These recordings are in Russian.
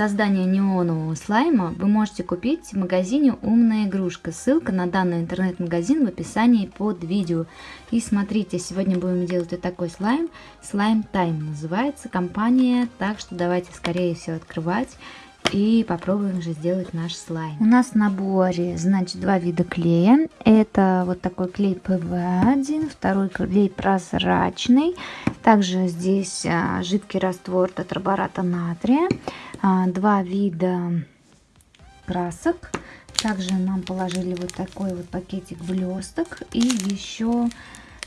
создания неонового слайма вы можете купить в магазине «Умная игрушка». Ссылка на данный интернет-магазин в описании под видео. И смотрите, сегодня будем делать вот такой слайм. Slime Time называется компания, так что давайте скорее все открывать и попробуем же сделать наш слайм. У нас в наборе, значит, два вида клея. Это вот такой клей ПВА, второй клей прозрачный. Также здесь а, жидкий раствор тетрабората натрия. А, два вида красок. Также нам положили вот такой вот пакетик блесток и еще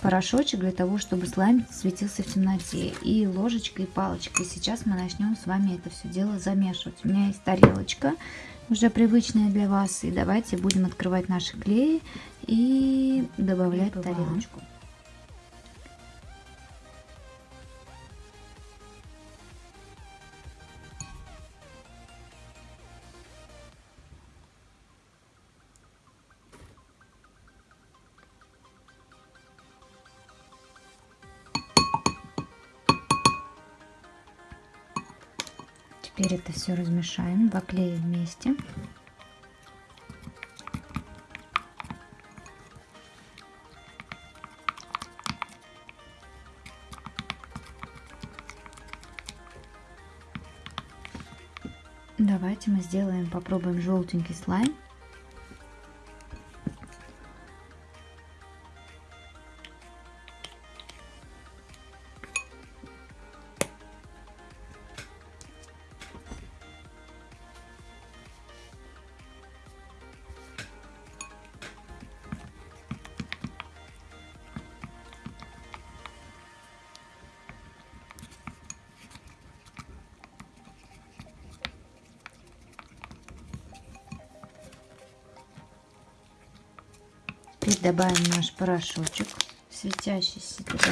порошочек для того, чтобы слайм светился в темноте. И ложечкой и палочкой. Сейчас мы начнем с вами это все дело замешивать. У меня есть тарелочка, уже привычная для вас. И давайте будем открывать наши клеи и добавлять тарелочку. Теперь это все размешаем, клея вместе. Давайте мы сделаем, попробуем желтенький слайм. Теперь добавим наш порошочек светящийся туда.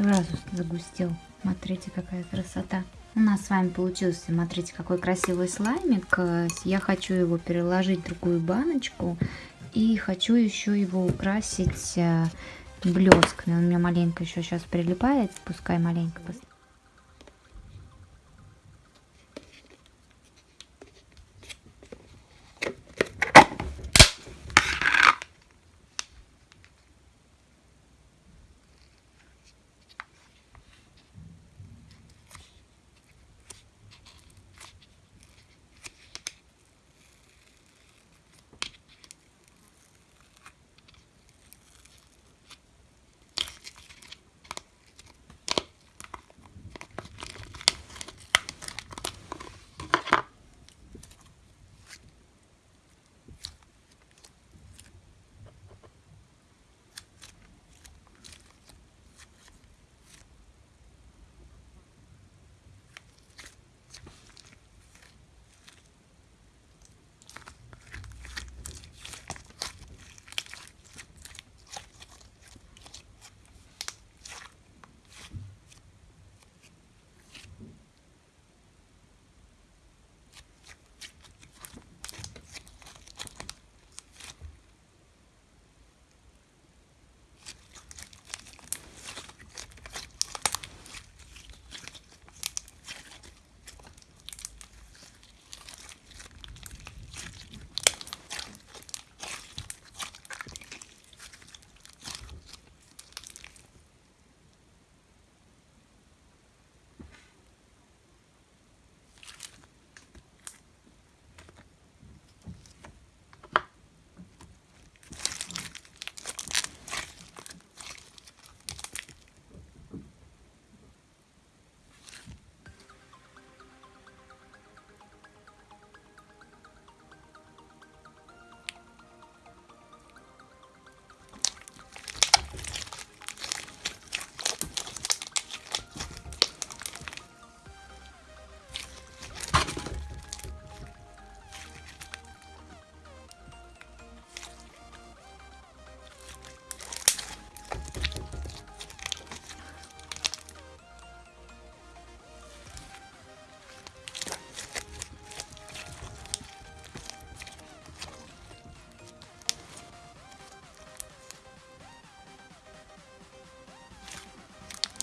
Сразу загустел. Смотрите, какая красота. У нас с вами получился, смотрите, какой красивый слаймик. Я хочу его переложить в другую баночку. И хочу еще его украсить э, блесками. Он у меня маленько еще сейчас прилипает. Пускай маленько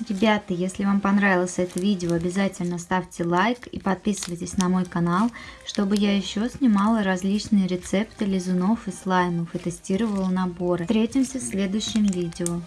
Ребята, если вам понравилось это видео, обязательно ставьте лайк и подписывайтесь на мой канал, чтобы я еще снимала различные рецепты лизунов и слаймов и тестировала наборы. Встретимся в следующем видео.